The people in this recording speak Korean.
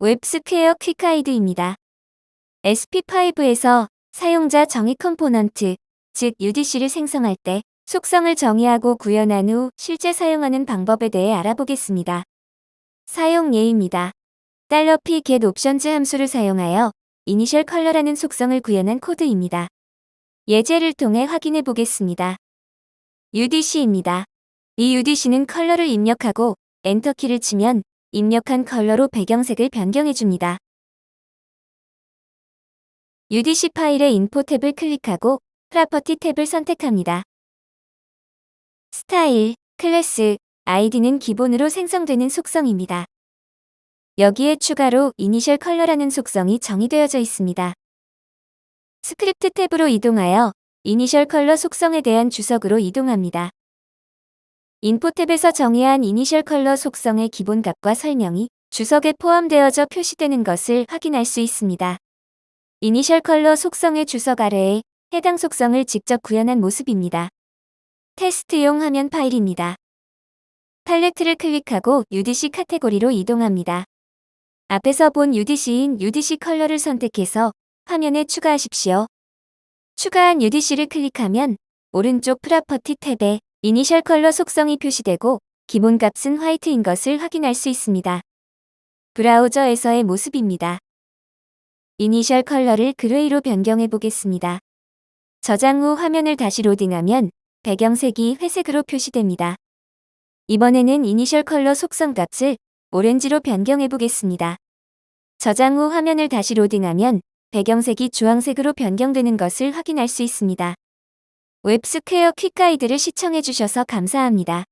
웹스퀘어 quick guide입니다. SP5에서 사용자 정의 component, 즉 UDC를 생성할 때 속성을 정의하고 구현한 후 실제 사용하는 방법에 대해 알아보겠습니다. 사용 예입니다. $p get options 함수를 사용하여 initial color라는 속성을 구현한 코드입니다. 예제를 통해 확인해 보겠습니다. UDC입니다. 이 UDC는 컬러를 입력하고 엔터키를 치면 입력한 컬러로 배경색을 변경해 줍니다. UDC 파일의 info 탭을 클릭하고 property 탭을 선택합니다. 스타일, 클래스, 아이디는 기본으로 생성되는 속성입니다. 여기에 추가로 initial color라는 속성이 정의되어져 있습니다. 스크립트 탭으로 이동하여 initial color 속성에 대한 주석으로 이동합니다. info 탭에서 정의한 initial color 속성의 기본 값과 설명이 주석에 포함되어져 표시되는 것을 확인할 수 있습니다. initial color 속성의 주석 아래에 해당 속성을 직접 구현한 모습입니다. 테스트용 화면 파일입니다. 팔레트를 클릭하고 UDC 카테고리로 이동합니다. 앞에서 본 UDC인 UDC 컬러를 선택해서 화면에 추가하십시오. 추가한 UDC를 클릭하면 오른쪽 property 탭에 initial color 속성이 표시되고 기본값은 white인 것을 확인할 수 있습니다. 브라우저에서의 모습입니다. initial color를 gray로 변경해 보겠습니다. 저장 후 화면을 다시 로딩하면 배경색이 회색으로 표시됩니다. 이번에는 initial color 속성 값을 오렌지로 변경해 보겠습니다. 저장 후 화면을 다시 로딩하면 배경색이 주황색으로 변경되는 것을 확인할 수 있습니다. 웹스퀘어 quick guide를 시청해주셔서 감사합니다.